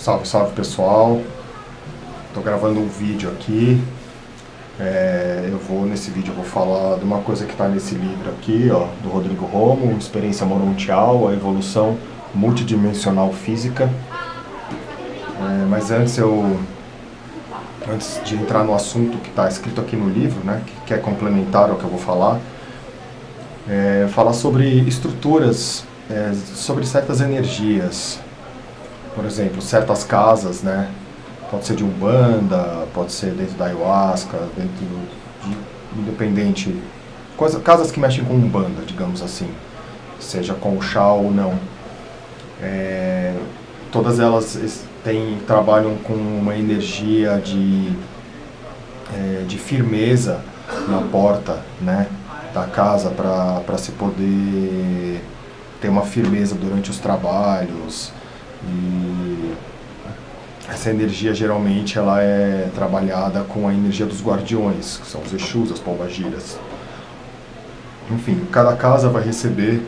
Salve, salve pessoal. Estou gravando um vídeo aqui. É, eu vou nesse vídeo eu vou falar de uma coisa que está nesse livro aqui, ó, do Rodrigo Romo, Experiência Morontial, a evolução multidimensional física. É, mas antes eu antes de entrar no assunto que está escrito aqui no livro, né, que é complementar ao que eu vou falar, é, falar sobre estruturas, é, sobre certas energias, por exemplo, certas casas, né? Pode ser de Umbanda, pode ser dentro da Ayahuasca, dentro de independente, coisa, casas que mexem com Umbanda, digamos assim, seja com o chá ou não. É, todas elas têm, trabalham com uma energia de, é, de firmeza na porta, né? da casa para se poder ter uma firmeza durante os trabalhos, e essa energia geralmente ela é trabalhada com a energia dos guardiões, que são os Exus, as pombagiras. Enfim, cada casa vai receber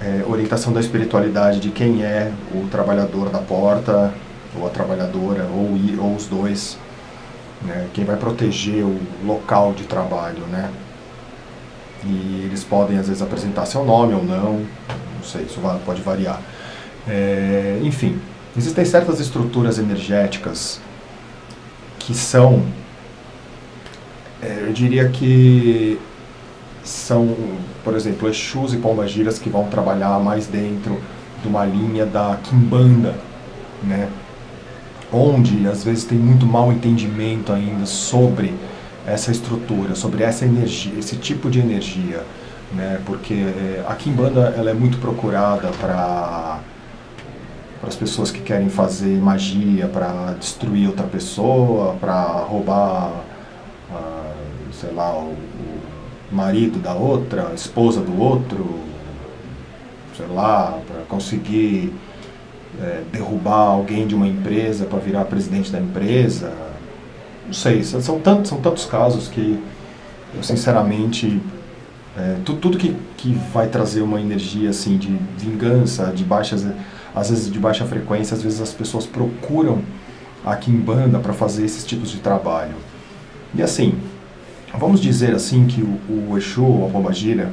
é, orientação da espiritualidade de quem é o trabalhador da porta, ou a trabalhadora, ou, ou os dois, né, quem vai proteger o local de trabalho, né? E eles podem às vezes apresentar seu nome ou não, não sei, isso pode variar. É, enfim, existem certas estruturas energéticas que são, é, eu diria que são, por exemplo, Exus e Pombagiras que vão trabalhar mais dentro de uma linha da Kimbanda, né? onde às vezes tem muito mau entendimento ainda sobre essa estrutura, sobre essa energia, esse tipo de energia, né? Porque é, a Kimbanda ela é muito procurada para para as pessoas que querem fazer magia para destruir outra pessoa, para roubar, ah, sei lá, o, o, marido da outra, a esposa do outro, sei lá, para conseguir é, derrubar alguém de uma empresa para virar presidente da empresa. Não sei, são tantos, são tantos casos que eu sinceramente é, tudo, tudo que, que vai trazer uma energia assim de vingança, de baixas às vezes de baixa frequência, às vezes as pessoas procuram aqui em banda para fazer esses tipos de trabalho. E assim, vamos dizer assim que o, o Exu, a Pombagira,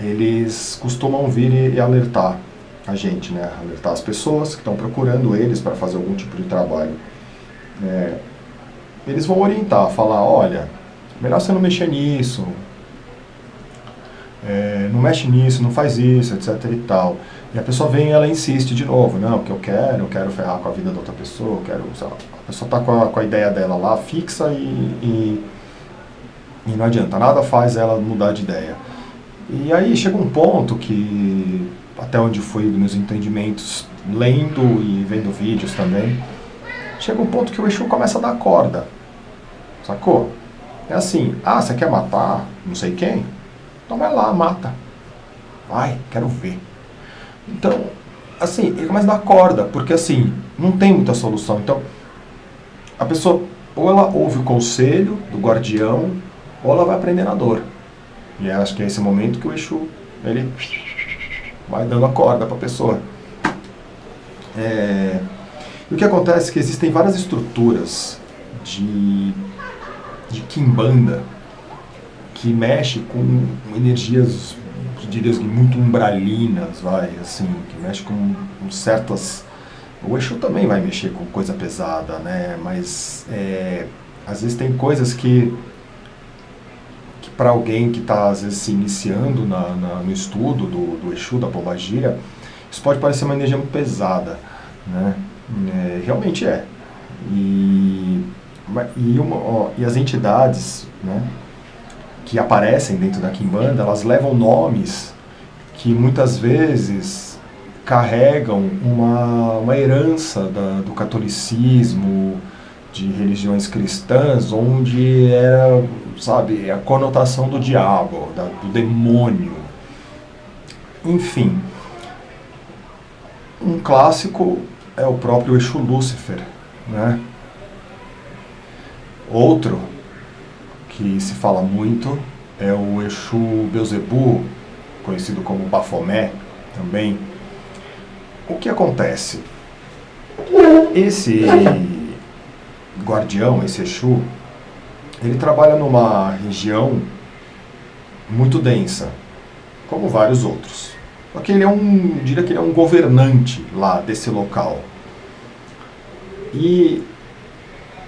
eles costumam vir e, e alertar a gente, né? alertar as pessoas que estão procurando eles para fazer algum tipo de trabalho. É, eles vão orientar, falar, olha, melhor você não mexer nisso, é, não mexe nisso, não faz isso, etc e tal. E a pessoa vem e ela insiste de novo, não, o que eu quero, eu quero ferrar com a vida da outra pessoa, eu quero, lá, a pessoa está com, com, a ideia dela lá fixa e, e, e não adianta, nada faz ela mudar de ideia. E aí chega um ponto que, até onde fui meus entendimentos, lendo e vendo vídeos também, chega um ponto que o Exu começa a dar corda, sacou? É assim, ah, você quer matar não sei quem? Então vai lá, mata. Vai, quero ver. Então, assim, ele começa a dar corda, porque assim, não tem muita solução. Então, a pessoa, ou ela ouve o conselho do guardião, ou ela vai aprender na dor. E acho que é esse momento que o Exu, ele vai dando a corda para a pessoa. É, e o que acontece é que existem várias estruturas de, de Kimbanda que mexe com energias diria assim, muito umbralinas, vai, assim, que mexe com, com certas... O Exu também vai mexer com coisa pesada, né? Mas é, às vezes tem coisas que, que para alguém que está às vezes se iniciando na, na, no estudo do, do Exu, da Pombagira, isso pode parecer uma energia muito pesada, né? É, realmente é. E, e, uma, ó, e as entidades, né? Que aparecem dentro da Kimbanda, elas levam nomes que muitas vezes carregam uma, uma herança da, do catolicismo, de religiões cristãs, onde era, sabe, a conotação do diabo, da, do demônio. Enfim, um clássico é o próprio Exu Lúcifer, né? Outro que se fala muito é o Exu Beuzebu, conhecido como Bafomé também. O que acontece? Esse guardião, esse Exu, ele trabalha numa região muito densa, como vários outros. Só que ele é um, diria que ele é um governante lá desse local. E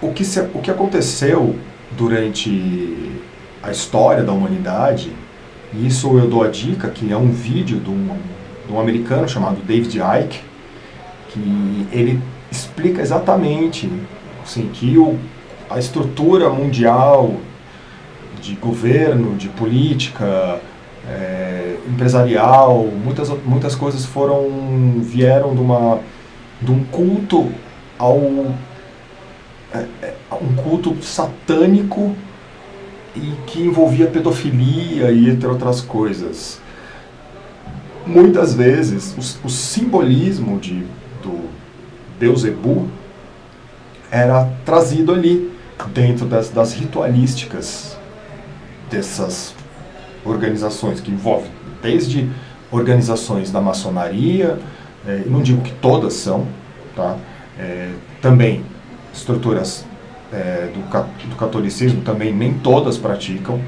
o que, se, o que aconteceu durante a história da humanidade, e isso eu dou a dica, que é um vídeo de um, de um americano chamado David Icke, que ele explica exatamente assim, que o, a estrutura mundial de governo, de política, é, empresarial, muitas, muitas coisas foram vieram de, uma, de um culto ao é, um culto satânico e que envolvia pedofilia e entre outras coisas. Muitas vezes o, o simbolismo de, do Beuzebu era trazido ali dentro das, das ritualísticas dessas organizações que envolvem desde organizações da maçonaria, é, não digo que todas são, tá? É, também estruturas é, do, do, catolicismo, também nem todas praticam,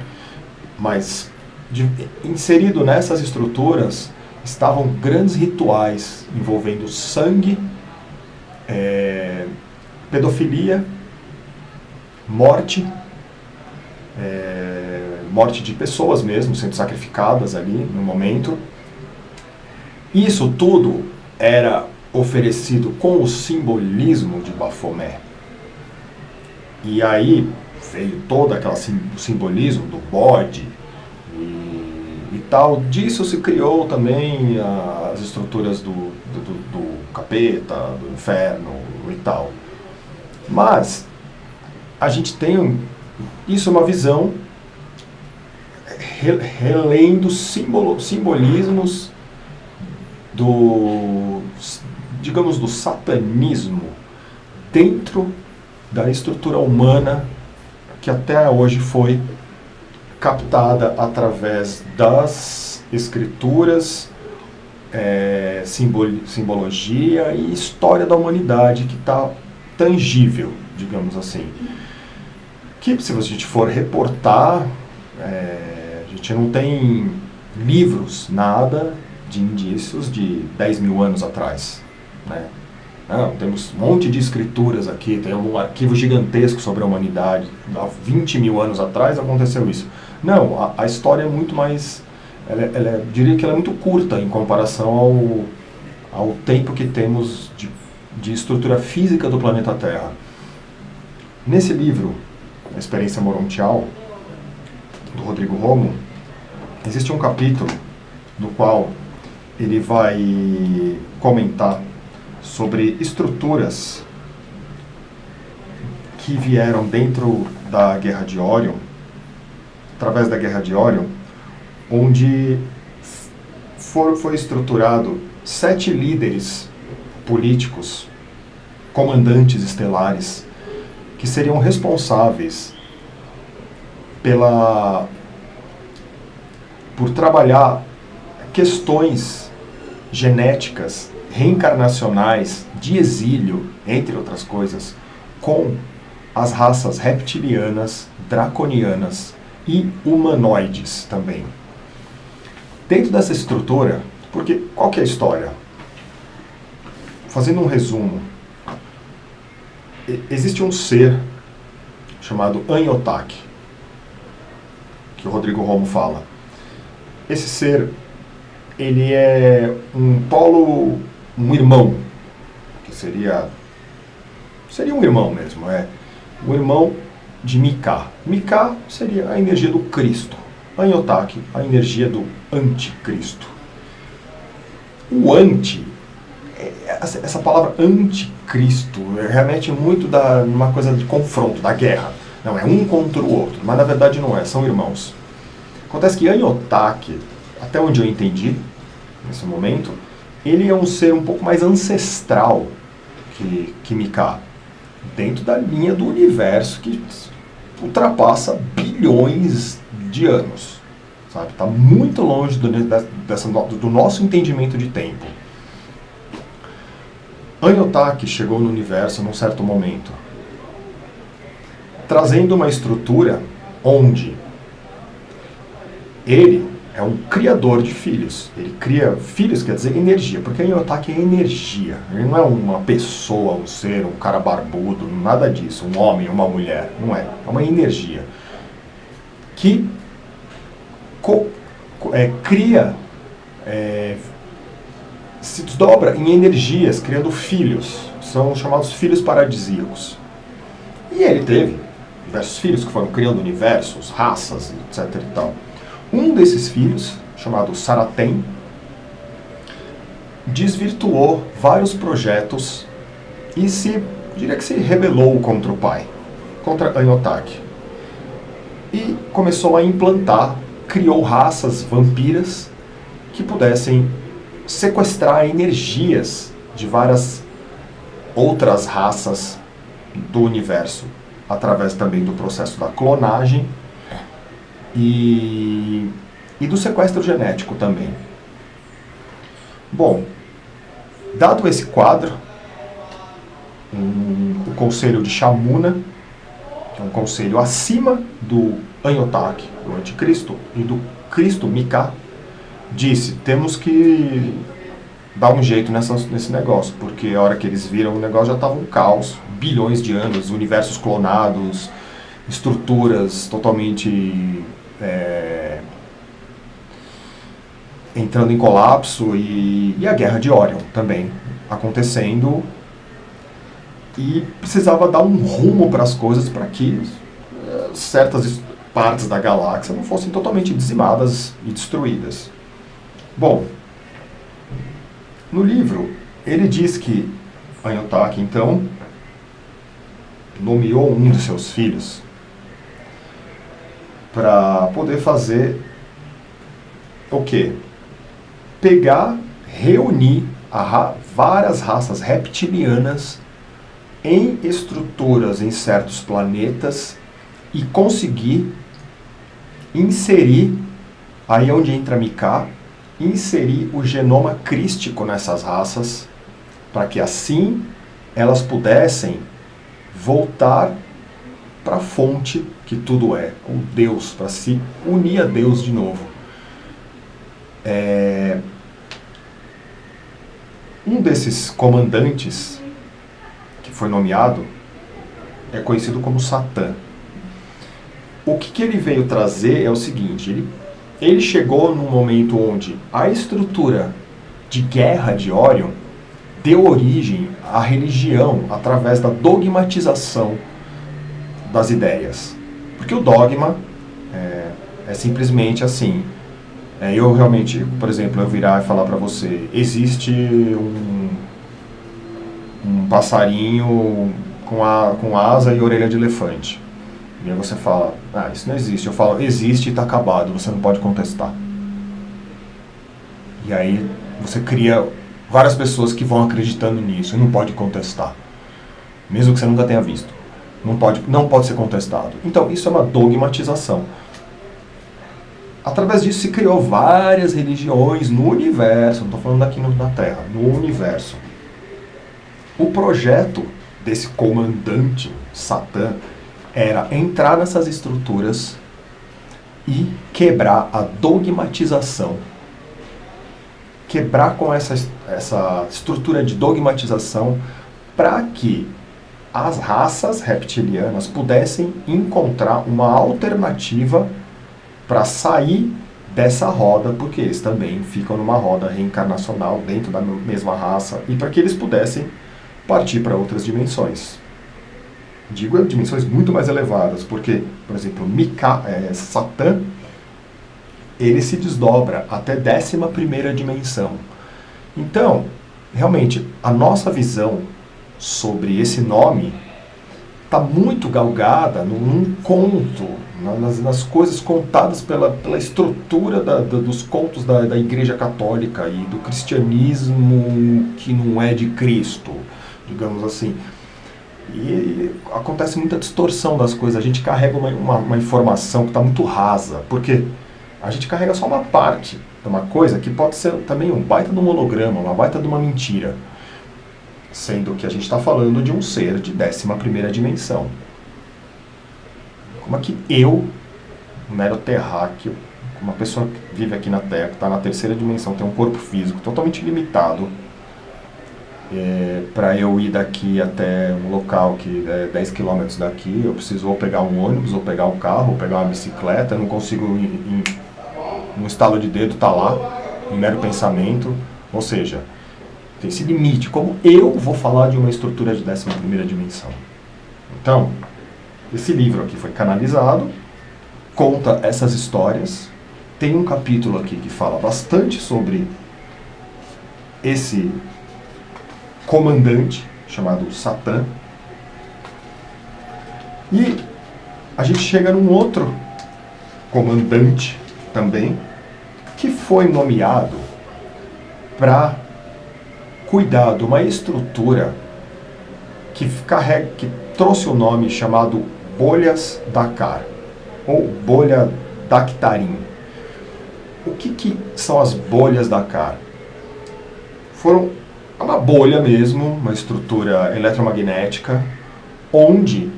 mas de, inserido nessas estruturas estavam grandes rituais envolvendo sangue, é, pedofilia, morte, é, morte de pessoas mesmo, sendo sacrificadas ali no momento. Isso tudo era oferecido com o simbolismo de Bafomé. E aí veio todo aquele simbolismo do bode e, e, tal. Disso se criou também as estruturas do, do, do capeta, do inferno e tal. Mas a gente tem isso é uma visão relendo simbolo, simbolismos do, digamos, do satanismo dentro da estrutura humana que até hoje foi captada através das escrituras, é, simbologia e história da humanidade que está tangível, digamos assim. Que se a gente for reportar, é, a gente não tem livros, nada de indícios de 10 mil anos atrás. Né? Não, temos um monte de escrituras aqui, tem um arquivo gigantesco sobre a humanidade. Há 20 mil anos atrás aconteceu isso. Não, a, a história é muito mais. Ela, é, ela é, diria que ela é muito curta em comparação ao, ao tempo que temos de, de estrutura física do planeta Terra. Nesse livro, A Experiência Morontial, do Rodrigo Romo, existe um capítulo no qual ele vai comentar sobre estruturas que vieram dentro da Guerra de Orion, através da Guerra de Orion, onde for, foi estruturado sete líderes políticos, comandantes estelares, que seriam responsáveis pela por trabalhar questões genéticas reencarnacionais de exílio, entre outras coisas, com as raças reptilianas, draconianas e humanoides também. Dentro dessa estrutura, porque qual que é a história? Fazendo um resumo, existe um ser chamado Anyotak, que o Rodrigo Romo fala. Esse ser, ele é um polo um irmão, que seria seria um irmão mesmo, é o irmão de Mika. Mika seria a energia do Cristo, Anyotaki, a energia do anticristo. O anti, é, essa palavra anticristo remete muito da uma coisa de confronto, da guerra. Não, é um contra o outro, mas na verdade não é, são irmãos. Acontece que Anyotaki, até onde eu entendi, nesse momento, ele é um ser um pouco mais ancestral que, que Mika, dentro da linha do universo que ultrapassa bilhões de anos. Sabe? Está muito longe do, dessa, do nosso entendimento de tempo. Anyotaki chegou no universo num certo momento, trazendo uma estrutura onde ele é um criador de filhos. Ele cria filhos, quer dizer energia, porque Anyotaki é energia. Ele não é uma pessoa, um ser, um cara barbudo, nada disso, um homem, uma mulher. Não é. É uma energia que é, cria, é, se desdobra em energias, criando filhos. São chamados filhos paradisíacos. E ele teve diversos filhos que foram criando universos, raças, etc. E tal. Um desses filhos, chamado Saratem, desvirtuou vários projetos e se, diria que se rebelou contra o pai, contra Anyotaki. E começou a implantar criou raças vampiras que pudessem sequestrar energias de várias outras raças do universo, através também do processo da clonagem e, e do sequestro genético também. Bom, dado esse quadro, um, o conselho de Shamuna, que é um conselho acima do Anhotak, do anticristo, e do Cristo Mika, disse, temos que dar um jeito nessa, nesse negócio, porque a hora que eles viram o negócio já estava um caos, bilhões de anos, universos clonados, estruturas totalmente é, entrando em colapso e, e a guerra de Orion também acontecendo e precisava dar um rumo para as coisas para que é, certas partes da galáxia não fossem totalmente dizimadas e destruídas. Bom, no livro, ele diz que Anyotaki, então, nomeou um de seus filhos para poder fazer o quê? Pegar, reunir ra várias raças reptilianas em estruturas em certos planetas e conseguir inserir, aí é onde entra Mika, inserir o genoma crístico nessas raças, para que assim elas pudessem voltar para a fonte que tudo é, o Deus, para se unir a Deus de novo. É... Um desses comandantes que foi nomeado é conhecido como Satã o que, que ele veio trazer é o seguinte, ele, ele chegou num momento onde a estrutura de guerra de Orion deu origem à religião através da dogmatização das ideias. Porque o dogma é, é simplesmente assim, é, eu realmente, por exemplo, eu virar e falar para você, existe um, um passarinho com, a, com asa e orelha de elefante. E aí você fala, ah, isso não existe. Eu falo, existe e está acabado, você não pode contestar. E aí você cria várias pessoas que vão acreditando nisso e não pode contestar. Mesmo que você nunca tenha visto. Não pode, não pode ser contestado. Então, isso é uma dogmatização. Através disso se criou várias religiões no universo, não estou falando aqui na Terra, no universo. O projeto desse comandante, Satã, era entrar nessas estruturas e quebrar a dogmatização. Quebrar com essa, essa estrutura de dogmatização para que as raças reptilianas pudessem encontrar uma alternativa para sair dessa roda, porque eles também ficam numa roda reencarnacional dentro da mesma raça, e para que eles pudessem partir para outras dimensões digo dimensões muito mais elevadas, porque, por exemplo, Mika, é, Satã, ele se desdobra até 11 dimensão. Então, realmente, a nossa visão sobre esse nome está muito galgada num, num conto, nas, nas, coisas contadas pela, pela estrutura da, da, dos contos da, da Igreja Católica e do cristianismo que não é de Cristo, digamos assim. E acontece muita distorção das coisas. A gente carrega uma, uma, uma informação que está muito rasa. Porque a gente carrega só uma parte de uma coisa que pode ser também um baita de um holograma, uma baita de uma mentira. Sendo que a gente está falando de um ser de 11 dimensão. Como é que eu, um mero terráqueo, uma pessoa que vive aqui na Terra, que está na terceira dimensão, tem um corpo físico totalmente limitado, é, para eu ir daqui até um local que é 10 km daqui, eu preciso ou pegar um ônibus, ou pegar um carro, ou pegar uma bicicleta, eu não consigo, em, em, um estalo de dedo, tá lá, em mero pensamento, ou seja, tem esse limite, como eu vou falar de uma estrutura de 11 dimensão. Então, esse livro aqui foi canalizado, conta essas histórias, tem um capítulo aqui que fala bastante sobre esse comandante chamado Satã. E a gente chega num outro comandante também, que foi nomeado para cuidar de uma estrutura que, carrega, que trouxe o nome chamado bolhas Dakar, ou bolha Daktarim. O que, que são as bolhas Dakar? Foram uma bolha mesmo, uma estrutura eletromagnética, onde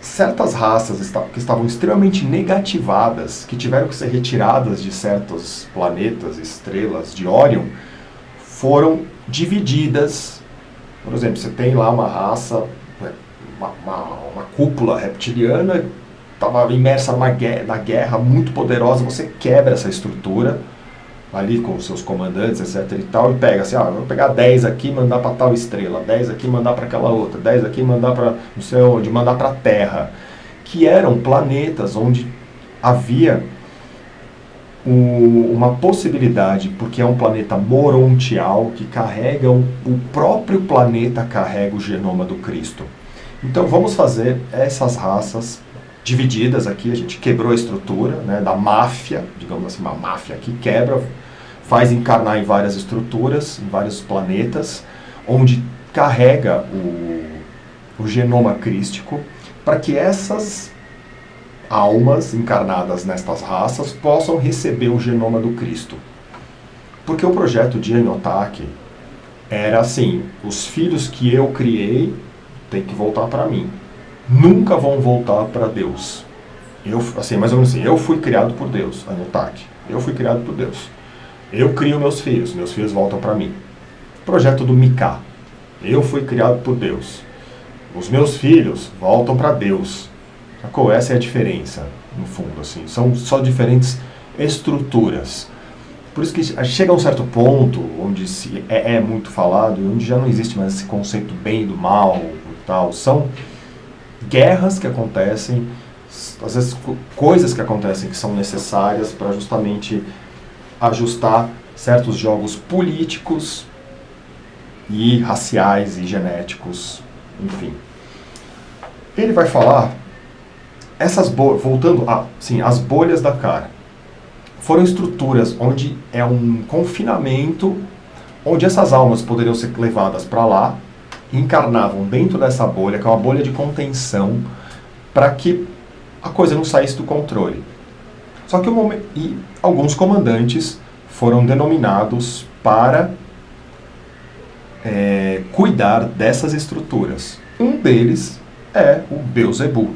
certas raças que estavam extremamente negativadas, que tiveram que ser retiradas de certos planetas, estrelas de Órion, foram divididas. Por exemplo, você tem lá uma raça, uma, uma, uma cúpula reptiliana, estava imersa numa guerra, na guerra muito poderosa, você quebra essa estrutura, ali com os seus comandantes, etc e tal, e pega assim, ah, vou pegar 10 aqui e mandar para tal estrela, 10 aqui e mandar para aquela outra, 10 aqui e mandar para não sei onde, mandar para a Terra, que eram planetas onde havia uma possibilidade, porque é um planeta morontial que carrega, o, o próprio planeta carrega o genoma do Cristo. Então vamos fazer essas raças divididas aqui, a gente quebrou a estrutura né, da máfia, digamos assim, uma máfia que quebra, faz encarnar em várias estruturas, em vários planetas, onde carrega o, o genoma crístico, para que essas almas encarnadas nestas raças possam receber o genoma do Cristo. Porque o projeto de Enotak era assim, os filhos que eu criei têm que voltar para mim nunca vão voltar para Deus. Eu, assim, mais ou menos assim, eu fui criado por Deus, Anutak. Eu fui criado por Deus. Eu crio meus filhos, meus filhos voltam para mim. Projeto do Miká. Eu fui criado por Deus. Os meus filhos voltam para Deus. Sacou? Essa é a diferença, no fundo, assim. São só diferentes estruturas. Por isso que chega a um certo ponto onde se é, é muito falado, onde já não existe mais esse conceito bem do mal e tal. São guerras que acontecem, às vezes coisas que acontecem que são necessárias para justamente ajustar certos jogos políticos e raciais e genéticos, enfim. Ele vai falar essas voltando a, sim, as bolhas da cara. Foram estruturas onde é um confinamento onde essas almas poderiam ser levadas para lá encarnavam dentro dessa bolha, que é uma bolha de contenção, para que a coisa não saísse do controle. Só que momento, e alguns comandantes foram denominados para é, cuidar dessas estruturas. Um deles é o Beuzebu.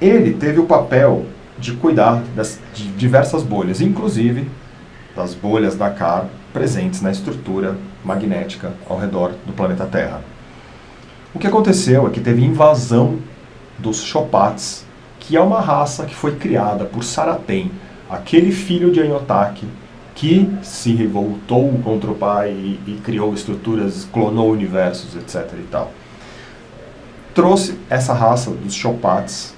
Ele teve o papel de cuidar das, de diversas bolhas, inclusive das bolhas da Car presentes na estrutura magnética ao redor do planeta Terra. O que aconteceu é que teve invasão dos Chopats, que é uma raça que foi criada por Saraten, aquele filho de Anhotak que se revoltou contra o pai e, e criou estruturas, clonou universos, etc. e tal. Trouxe essa raça dos Chopats,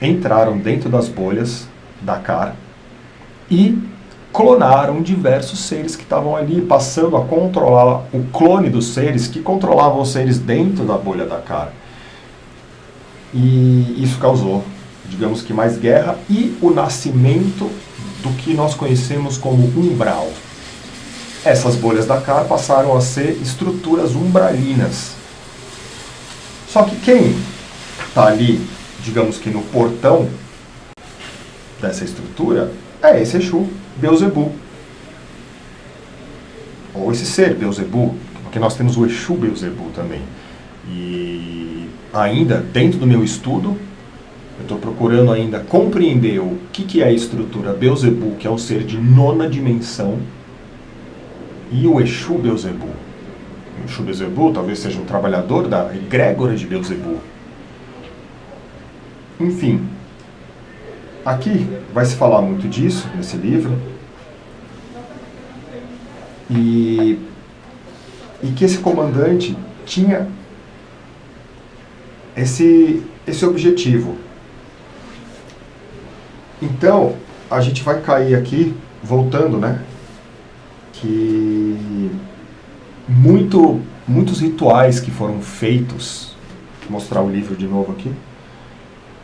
entraram dentro das bolhas da Car e clonaram diversos seres que estavam ali, passando a controlar o clone dos seres que controlavam os seres dentro da bolha da cara. E isso causou, digamos que, mais guerra e o nascimento do que nós conhecemos como umbral. Essas bolhas da cara passaram a ser estruturas umbralinas. Só que quem está ali, digamos que no portão dessa estrutura, é esse Exu, Beuzebu. Ou esse ser, Beuzebu, porque nós temos o Exu Beuzebu também. E ainda, dentro do meu estudo, eu estou procurando ainda compreender o que, que é a estrutura Beuzebu, que é um ser de nona dimensão, e o Exu Beuzebu. O Exu Beuzebu talvez seja um trabalhador da egrégora de Beuzebu. Enfim, aqui vai se falar muito disso nesse livro. E, e que esse comandante tinha esse, esse objetivo. Então, a gente vai cair aqui, voltando, né? Que muito, muitos rituais que foram feitos, vou mostrar o livro de novo aqui,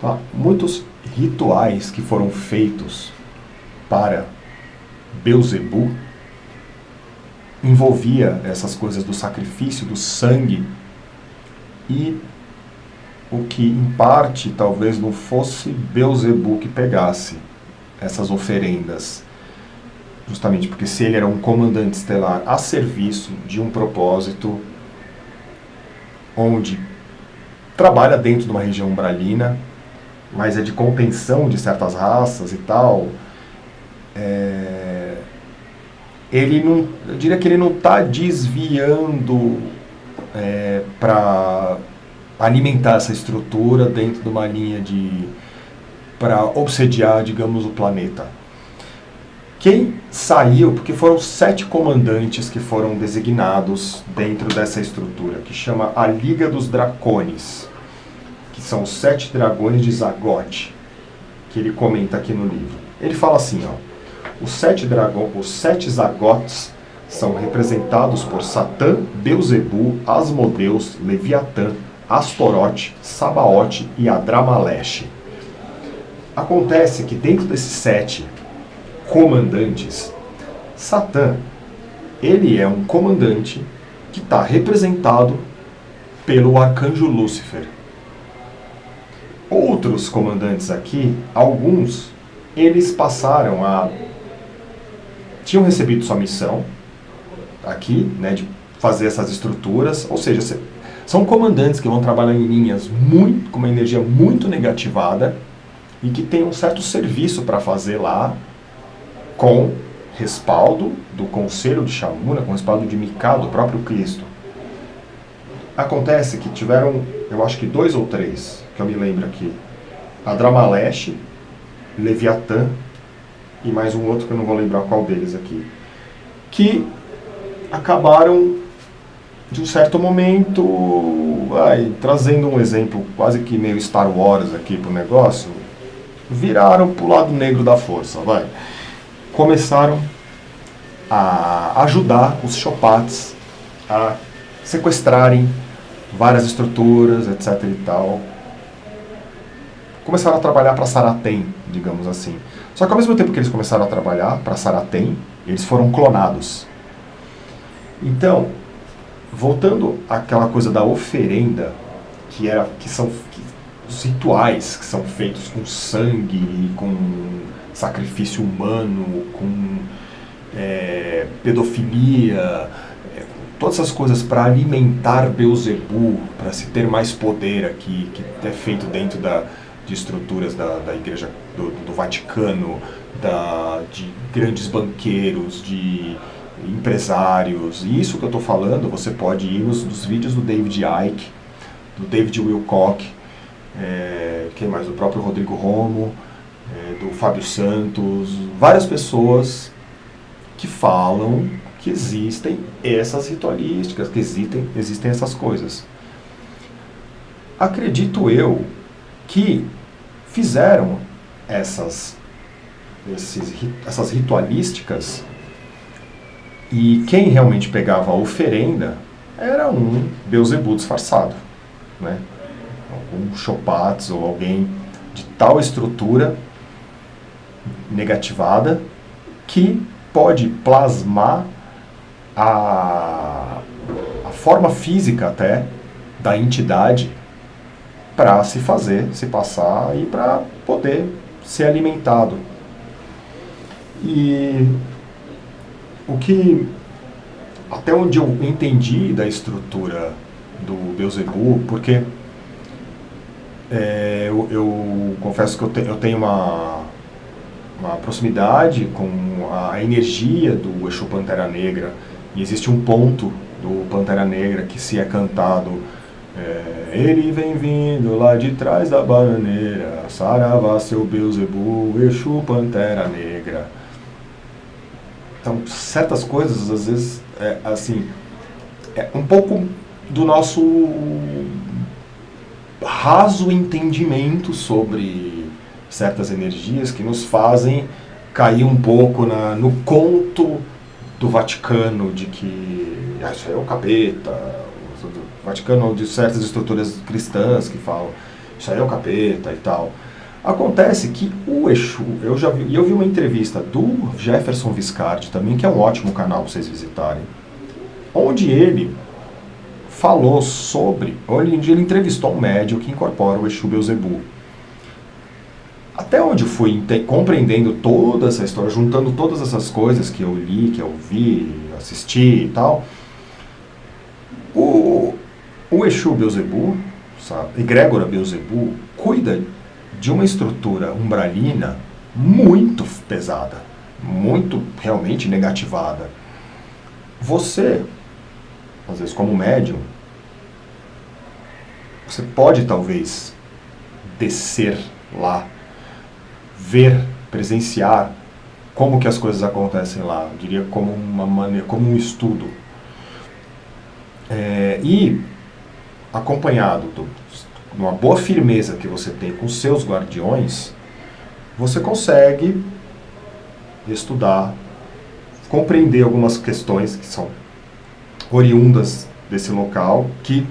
tá? muitos rituais que foram feitos para Beuzebu envolvia essas coisas do sacrifício, do sangue e o que em parte talvez não fosse Beuzebu que pegasse essas oferendas. Justamente porque se ele era um comandante estelar a serviço de um propósito onde trabalha dentro de uma região umbralina, mas é de contenção de certas raças e tal, é, ele não, eu diria que ele não está desviando é, para alimentar essa estrutura dentro de uma linha de para obsediar, digamos, o planeta. Quem saiu, porque foram sete comandantes que foram designados dentro dessa estrutura, que chama a Liga dos Dracones, que são os sete dragões de Zagote, que ele comenta aqui no livro. Ele fala assim, ó, os sete dragões, os sete Zagotes são representados por Satã, Beuzebu, Asmodeus, Leviatã, Astorote, Sabaote e Adramaleche. Acontece que dentro desses sete comandantes, Satã, ele é um comandante que está representado pelo arcanjo Lúcifer. Outros comandantes aqui, alguns, eles passaram a... tinham recebido sua missão aqui, né, de fazer essas estruturas, ou seja, são comandantes que vão trabalhar em linhas muito, com uma energia muito negativada e que tem um certo serviço para fazer lá com respaldo do Conselho de Shamuna, com respaldo de Mikado, do próprio Cristo. Acontece que tiveram, eu acho que dois ou três, que eu me lembro aqui. Adramaleche, Leviatã e mais um outro que eu não vou lembrar qual deles aqui. Que acabaram de um certo momento, ai, trazendo um exemplo quase que meio Star Wars aqui para o negócio, viraram para o lado negro da força, vai. Começaram a ajudar os Chopates a sequestrarem várias estruturas, etc e tal. Começaram a trabalhar para Saratem, digamos assim. Só que ao mesmo tempo que eles começaram a trabalhar para Saratem, eles foram clonados. Então, voltando àquela coisa da oferenda, que, era, que são que, os rituais que são feitos com sangue, com sacrifício humano, com é, pedofilia, é, todas essas coisas para alimentar Beuzebu, para se ter mais poder aqui, que é feito dentro da, de estruturas da, da Igreja do, do Vaticano, da, de grandes banqueiros, de empresários. E isso que eu estou falando, você pode ir nos, nos, vídeos do David Icke, do David Wilcock, é, quem mais? Do próprio Rodrigo Romo, é, do Fábio Santos, várias pessoas que falam que existem essas ritualísticas, que existem, existem essas coisas. Acredito eu que fizeram essas, esses, essas ritualísticas e quem realmente pegava a oferenda era um Beuzebu disfarçado, né? algum Chopates ou alguém de tal estrutura negativada que pode plasmar a, a forma física até da entidade para se fazer, se passar e para poder ser alimentado. E o que até onde eu entendi da estrutura do Beuzebu, porque é, eu, eu, confesso que eu, te, eu tenho uma, uma proximidade com a energia do Exu Pantera Negra, e existe um ponto do Pantera Negra que se é cantado é, ele vem vindo lá de trás da bananeira, saravá seu Beuzebu, Exu Pantera Negra. Então, certas coisas, às vezes, é, assim, é um pouco do nosso raso entendimento sobre certas energias que nos fazem cair um pouco na, no conto do Vaticano de que ah, isso é o capeta, Vaticano de certas estruturas cristãs que falam isso aí é o capeta e tal. Acontece que o Exu, eu já vi, eu vi uma entrevista do Jefferson Viscardi também, que é um ótimo canal para vocês visitarem, onde ele falou sobre, onde ele entrevistou um médium que incorpora o Exu Beuzebu. Até onde eu fui compreendendo toda essa história, juntando todas essas coisas que eu li, que eu vi, assisti e tal, o, o Exu Beuzebu, sabe, egrégora Beuzebu, cuida de uma estrutura umbralina muito pesada, muito realmente negativada. Você, às vezes como médium, você pode talvez descer lá, ver, presenciar como que as coisas acontecem lá, eu diria como uma maneira, como um estudo. É, e acompanhado do, uma boa firmeza que você tem com seus guardiões, você consegue estudar, compreender algumas questões que são oriundas desse local, que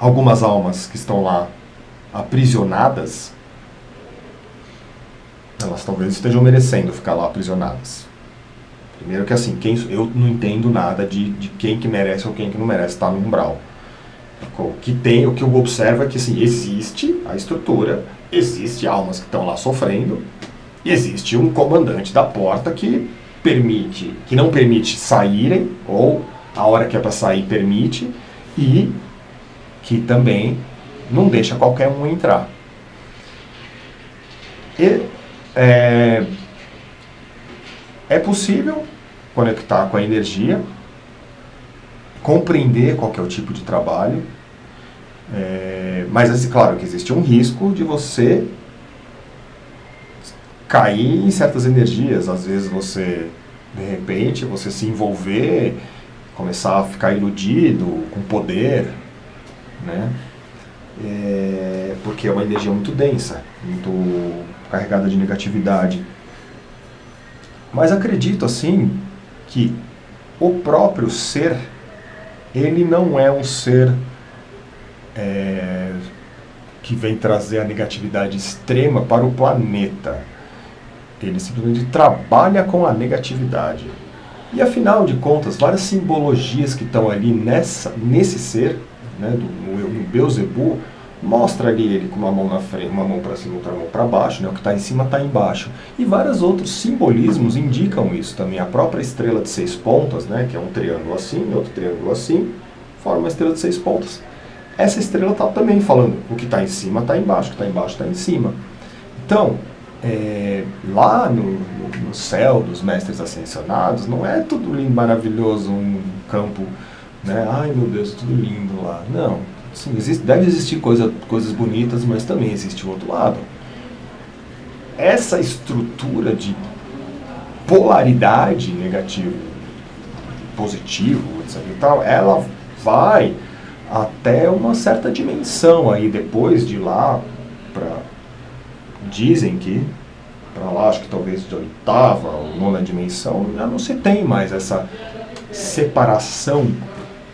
algumas almas que estão lá aprisionadas, elas talvez estejam merecendo ficar lá aprisionadas. Primeiro que assim, quem, eu não entendo nada de, de quem que merece ou quem que não merece estar no umbral. O que tem, o que eu observo é que assim, existe a estrutura, existe almas que estão lá sofrendo, existe um comandante da porta que permite, que não permite saírem, ou a hora que é para sair permite, e que também não deixa qualquer um entrar. E é, é possível conectar com a energia, compreender qual é o tipo de trabalho, é, mas, assim, claro que existe um risco de você cair em certas energias. Às vezes você, de repente, você se envolver, começar a ficar iludido com poder, né? É, porque é uma energia muito densa, muito carregada de negatividade. Mas acredito, assim, que o próprio ser, ele não é um ser é, que vem trazer a negatividade extrema para o planeta. Ele simplesmente trabalha com a negatividade. E afinal de contas, várias simbologias que estão ali nessa, nesse ser, né, do, no, no Beuzebu, mostra ali ele com uma mão na frente, uma mão para cima, outra mão para baixo, né, o que está em cima está embaixo. E vários outros simbolismos indicam isso também. A própria estrela de seis pontas, né, que é um triângulo assim, outro triângulo assim, forma uma estrela de seis pontas essa estrela está também falando o que está em cima está embaixo, o que está embaixo está em cima. Então, é, lá no, no, no, céu dos mestres ascensionados, não é tudo lindo, maravilhoso, um campo, né? Ai meu Deus, tudo lindo lá. Não, assim, existe, deve existir coisa, coisas bonitas, mas também existe o outro lado. Essa estrutura de polaridade negativo, positivo, etc. E tal, ela vai até uma certa dimensão aí depois de lá para dizem que para lá acho que talvez de oitava ou nona dimensão já não se tem mais essa separação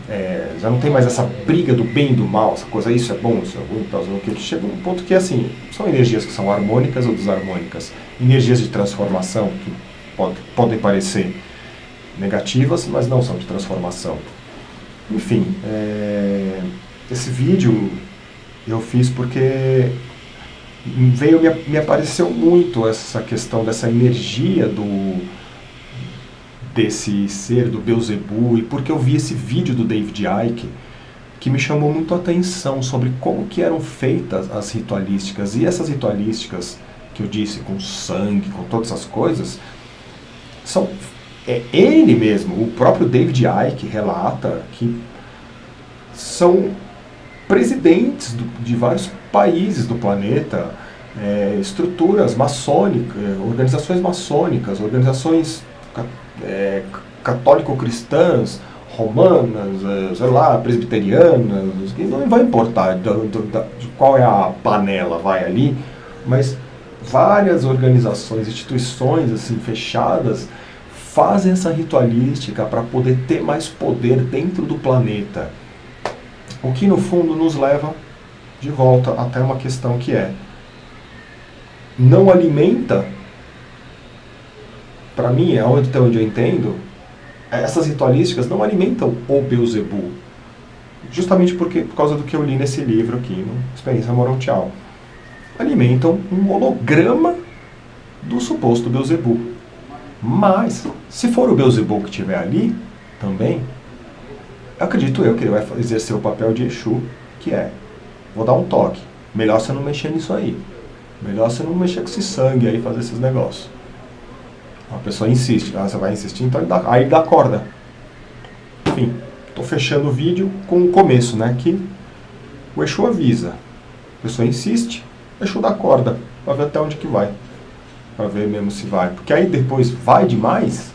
é, já não tem mais essa briga do bem e do mal, essa coisa, isso é bom, isso é ruim, tal, que chega um ponto que assim, são energias que são harmônicas ou desarmônicas, energias de transformação que pode, podem parecer negativas, mas não são de transformação. Enfim, é, esse vídeo eu fiz porque veio me, me apareceu muito essa questão dessa energia do desse ser, do Beelzebub, e porque eu vi esse vídeo do David Icke, que me chamou muito a atenção sobre como que eram feitas as ritualísticas. E essas ritualísticas, que eu disse, com sangue, com todas essas coisas, são é, ele mesmo, o próprio David Icke relata que são presidentes do, de vários países do planeta, é, estruturas maçônicas, organizações maçônicas, organizações é, católico-cristãs, romanas, é, sei lá, presbiterianas, não vai importar do, do, de qual é a panela vai ali, mas várias organizações, instituições assim fechadas fazem essa ritualística para poder ter mais poder dentro do planeta. O que no fundo nos leva de volta até uma questão que é não alimenta para mim, é até onde eu entendo, essas ritualísticas não alimentam o Beuzebu. Justamente porque, por causa do que eu li nesse livro aqui, no Experiência Moral Tchau. Alimentam um holograma do suposto Beuzebu. Mas, se for o Beuzebu que estiver ali, também, acredito eu que ele vai exercer o papel de Exu, que é, vou dar um toque, melhor você não mexer nisso aí. Melhor você não mexer com esse sangue aí, fazer esses negócios. A pessoa insiste, ah, você vai insistir, então ele dá, aí ele dá corda. Enfim, estou fechando o vídeo com o começo, né? Que o Exu avisa. A pessoa insiste, Exu dá corda, para ver até onde que vai. Para ver mesmo se vai. Porque aí depois vai demais,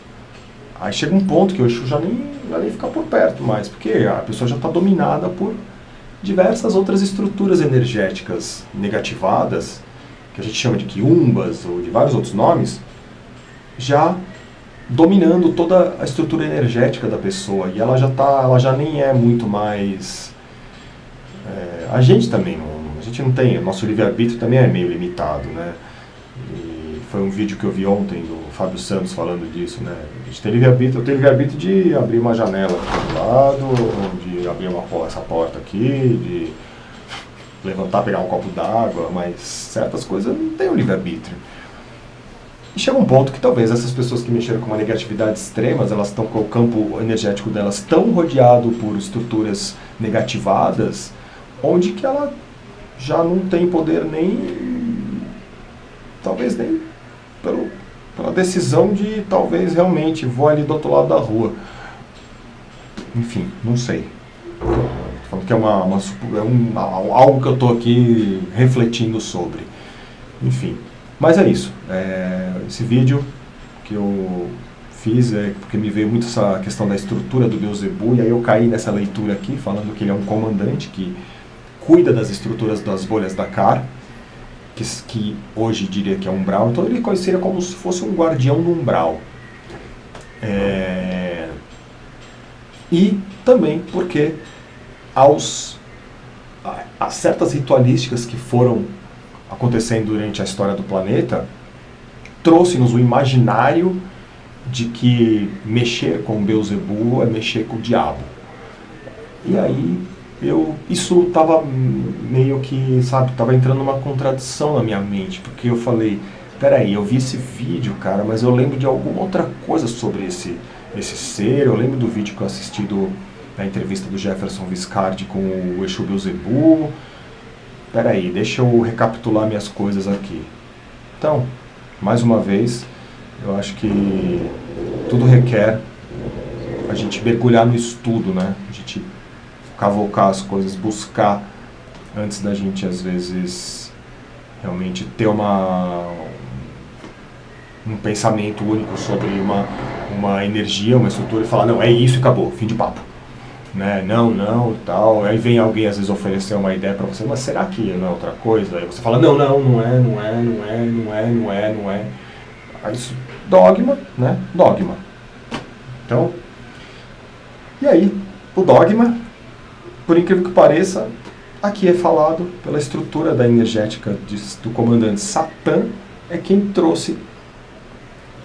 aí chega um ponto que o Exu já nem, já nem fica por perto mais. Porque a pessoa já está dominada por diversas outras estruturas energéticas negativadas, que a gente chama de quiumbas ou de vários outros nomes, já dominando toda a estrutura energética da pessoa e ela já tá, ela já nem é muito mais é, a gente também não, a gente não tem, o nosso livre-arbítrio também é meio limitado, né? E foi um vídeo que eu vi ontem do Fábio Santos falando disso, né? A gente tem livre-arbítrio, eu tenho livre-arbítrio de abrir uma janela aqui do lado, de abrir uma, essa porta aqui, de levantar, pegar um copo d'água, mas certas coisas não tem o livre-arbítrio. E chega um ponto que talvez essas pessoas que mexeram com uma negatividade extrema, elas estão com o campo energético delas tão rodeado por estruturas negativadas, onde que ela já não tem poder nem, talvez nem pelo, pela decisão de talvez realmente vou ali do outro lado da rua. Enfim, não sei. Que é, uma, uma é um, algo que eu estou aqui refletindo sobre. Enfim. Mas é isso. É, esse vídeo que eu fiz é porque me veio muito essa questão da estrutura do Beuzebu, e aí eu caí nessa leitura aqui, falando que ele é um comandante que cuida das estruturas das bolhas da CAR, que, que hoje diria que é umbral, então ele seria como se fosse um guardião do umbral. É, e também porque aos, a, a certas ritualísticas que foram acontecendo durante a história do planeta, trouxe-nos o imaginário de que mexer com Beuzebu é mexer com o diabo. E aí eu isso estava meio que, sabe, estava entrando numa contradição na minha mente, porque eu falei, peraí, eu vi esse vídeo, cara, mas eu lembro de alguma outra coisa sobre esse, esse ser, eu lembro do vídeo que eu assisti do, da entrevista do Jefferson Viscardi com o Exu Beuzebu, peraí, deixa eu recapitular minhas coisas aqui. Então, mais uma vez, eu acho que tudo requer a gente mergulhar no estudo, né? A gente cavocar as coisas, buscar antes da gente, às vezes, realmente ter uma um pensamento único sobre uma, uma energia, uma estrutura e falar, não, é isso e acabou, fim de papo né? Não, não, tal. Aí vem alguém às vezes oferecer uma ideia para você, mas será que não é outra coisa? Aí você fala, não, não, não é, não é, não é, não é, não é, não é. Aí isso, dogma, né? Dogma. Então, e aí, o dogma, por incrível que pareça, aqui é falado pela estrutura da energética de, do comandante Satã, é quem trouxe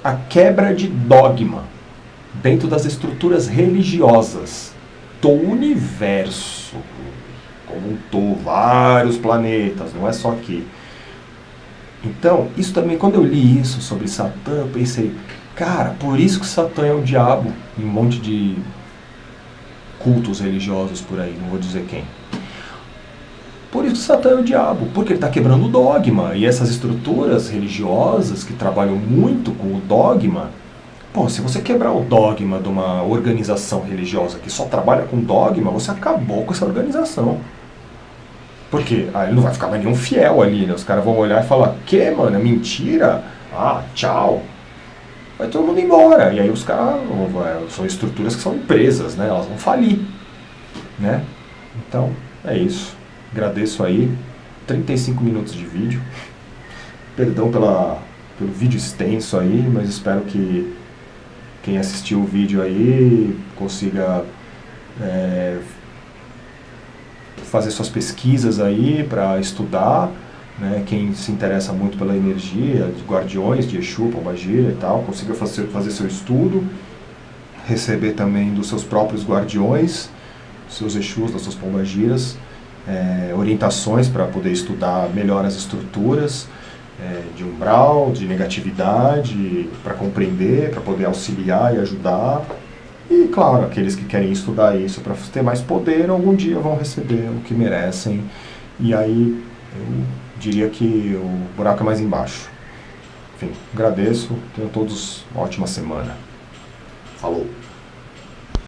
a quebra de dogma dentro das estruturas religiosas do universo como um todo, vários planetas, não é só aqui. Então, isso também, quando eu li isso sobre Satã, eu pensei, cara, por isso que Satã é o diabo em um monte de cultos religiosos por aí, não vou dizer quem. Por isso Satã é o diabo, porque ele está quebrando o dogma. E essas estruturas religiosas que trabalham muito com o dogma, pô, se você quebrar o dogma de uma organização religiosa que só trabalha com dogma, você acabou com essa organização. Porque aí ele não vai ficar mais nenhum fiel ali, né? Os caras vão olhar e falar, que, mano, é mentira? Ah, tchau. Vai todo mundo embora. E aí os caras, são estruturas que são empresas, né? Elas vão falir, né? Então, é isso. Agradeço aí. 35 minutos de vídeo. Perdão pela, pelo vídeo extenso aí, mas espero que quem assistiu o vídeo aí consiga é, fazer suas pesquisas aí para estudar. Né, quem se interessa muito pela energia de guardiões, de Exu, Pombagira e tal, consiga fazer, fazer seu estudo, receber também dos seus próprios guardiões, seus Exus, das suas Pombagiras, é, orientações para poder estudar melhor as estruturas é, de umbral, de negatividade, para compreender, para poder auxiliar e ajudar. E, claro, aqueles que querem estudar isso para ter mais poder, algum dia vão receber o que merecem. E aí, eu diria que o buraco é mais embaixo. Enfim, agradeço. Tenham todos uma ótima semana. Falou!